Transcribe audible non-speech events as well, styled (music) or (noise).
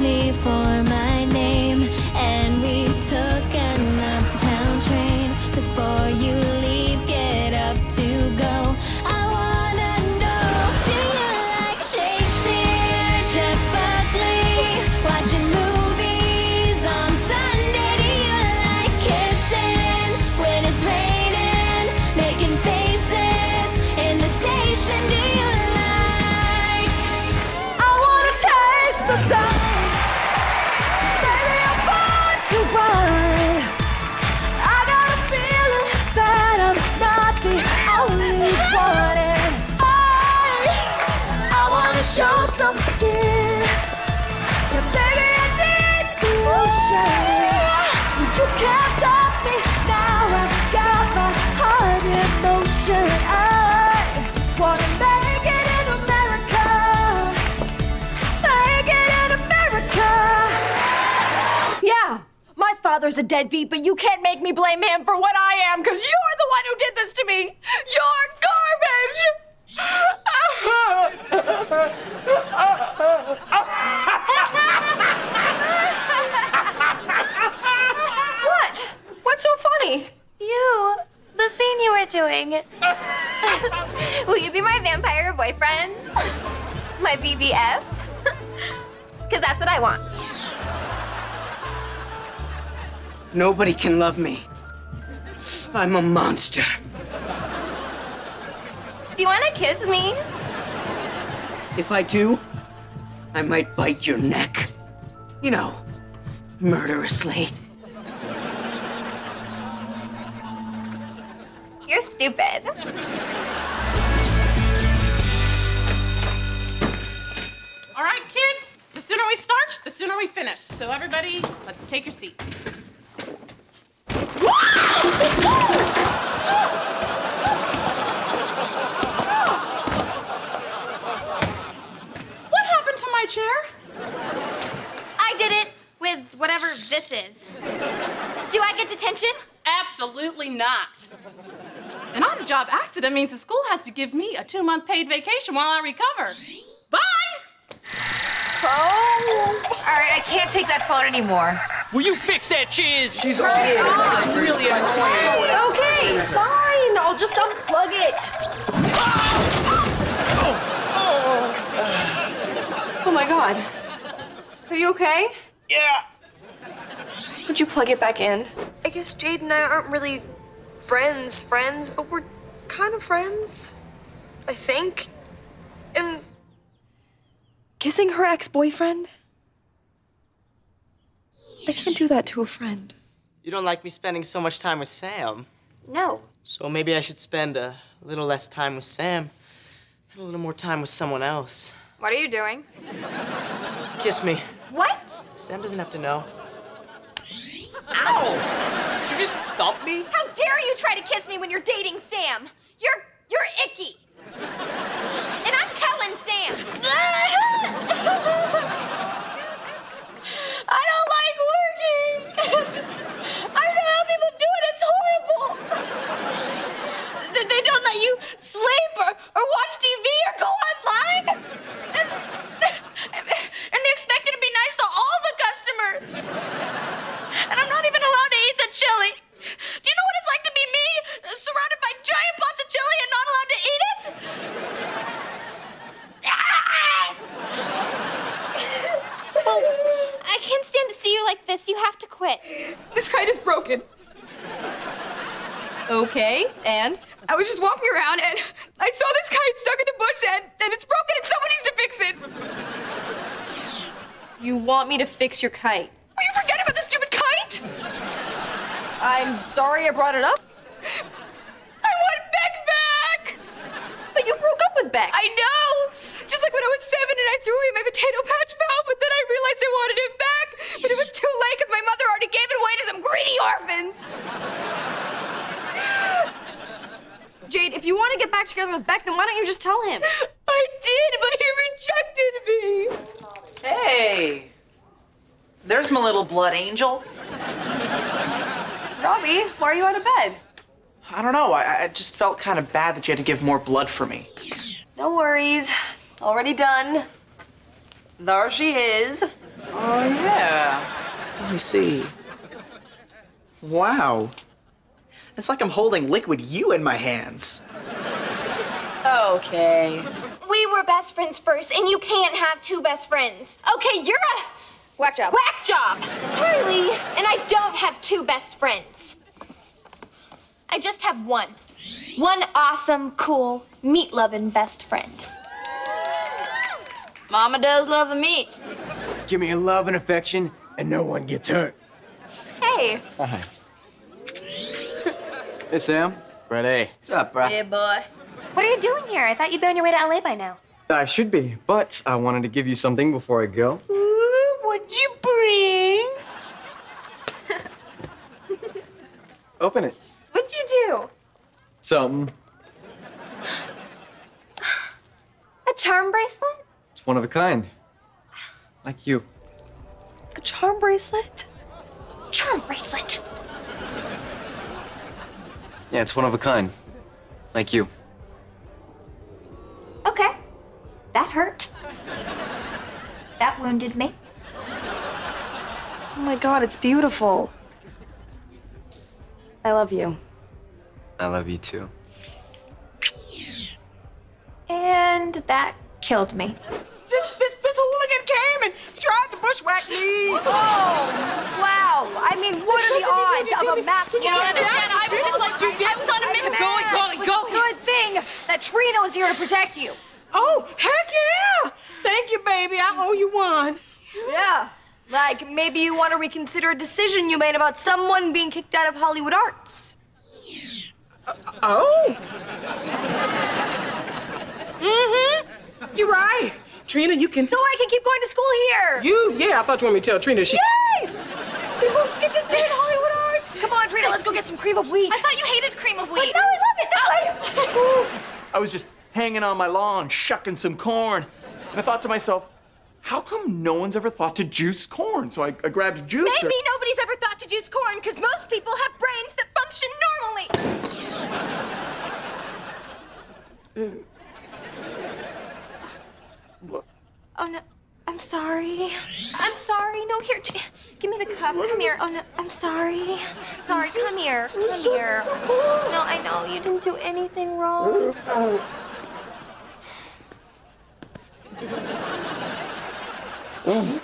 me for my name, and we took an uptown train. Before you leave, get up to go. I wanna know, do you like Shakespeare, Jeff Buckley? Watching movies on Sunday? Do you like kissing when it's raining? Making faces in the station? Do you like? I wanna taste the sun. Father's a deadbeat, but you can't make me blame him for what I am, because you're the one who did this to me. You're garbage. what? What's so funny? You, the scene you were doing. (laughs) Will you be my vampire boyfriend? My BBF? Because that's what I want. Nobody can love me. I'm a monster. Do you want to kiss me? If I do, I might bite your neck. You know, murderously. You're stupid. All right, kids, the sooner we start, the sooner we finish. So, everybody, let's take your seats. Did it with whatever this is. Do I get detention? Absolutely not. An on the job accident means the school has to give me a two month paid vacation while I recover. Bye! Oh. All right, I can't take that phone anymore. Will you fix that, Chiz? She's It's really annoying. Okay, fine. I'll just unplug it. Ah! Oh. oh my god. Are you okay? Yeah. Would you plug it back in? I guess Jade and I aren't really friends, friends, but we're kind of friends. I think. And Kissing her ex boyfriend? I can't do that to a friend. You don't like me spending so much time with Sam. No. So maybe I should spend a little less time with Sam and a little more time with someone else. What are you doing? Kiss me. What? Sam doesn't have to know. Ow! Did you just thump me? How dare you try to kiss me when you're dating Sam? You're you're icky. And I'm telling Sam. (laughs) I don't like working. I don't know how people do it. It's horrible. They- They don't let you sleep or, or watch TV or go online. And, and they expect you to be nice to all the customers. And I'm not even allowed to eat the chili. Do you know what it's like to be me, surrounded by giant pots of chili and not allowed to eat it? Well, I can't stand to see you like this. You have to quit. This kite is broken. Okay, and? I was just walking around and I saw this kite stuck in the bush and, and it's broken and someone needs to fix it. You want me to fix your kite? Will you forget about the stupid kite? I'm sorry I brought it up. I want Beck back! But you broke up with Beck. I know! Just like when I was seven and I threw away my potato patch pal, but then I realized I wanted it back. But it was too late because my mother already gave it away to some greedy orphans. (laughs) Jade, if you want to get back together with Beck, then why don't you just tell him? (laughs) I did, but he rejected me. Hey, there's my little blood angel. Robbie, why are you out of bed? I don't know. I, I just felt kind of bad that you had to give more blood for me. No worries. Already done. There she is. Oh, yeah. Let me see. Wow. It's like I'm holding liquid you in my hands. Okay. We were best friends first, and you can't have two best friends. Okay, you're a Whack job. whack job, Carly, and I don't have two best friends. I just have one. One awesome, cool, meat loving best friend. Mama does love the meat. Give me a love and affection, and no one gets hurt. Hey, Hi. (laughs) hey, Sam. Ready. What's up, bro? Hey, boy. What are you doing here? I thought you'd be on your way to LA by now. I should be, but I wanted to give you something before I go. Ooh, What'd you bring? (laughs) Open it. What'd you do? Something. (gasps) A charm bracelet? It's one of a kind. Like you. A charm bracelet? charm bracelet. Yeah, it's one of a kind. Like you. Okay. That hurt. That wounded me. Oh my god, it's beautiful. I love you. I love you too. And that killed me. This, this, this hooligan came and tried to bushwhack me. Oh, wow. I mean, what are the odds of a match? You don't understand. I was just like, I was on a mission. Go, go, go. Good thing that Trina was here to protect you. Oh, heck yeah! Thank you, baby. I owe you one. Yeah. Like maybe you want to reconsider a decision you made about someone being kicked out of Hollywood Arts. Oh. Mm-hmm. You're right. Trina, you can. So I can keep going to school here. You, yeah, I thought you wanted me to tell Trina she. Yay! We both get to stay in Hollywood Arts. Come on, Trina, let's go get some cream of wheat. I thought you hated cream of But wheat. no, I love it. This oh. way. I was just hanging on my lawn, shucking some corn. And I thought to myself, how come no one's ever thought to juice corn? So I, I grabbed a juicer. Maybe nobody's ever thought to juice corn because most people have brains that function normally. Uh, Oh no, I'm sorry. I'm sorry. No, here, give me the cup. Come here. Oh no, I'm sorry. Sorry, come here. Come here. No, I know you didn't do anything wrong. Oh.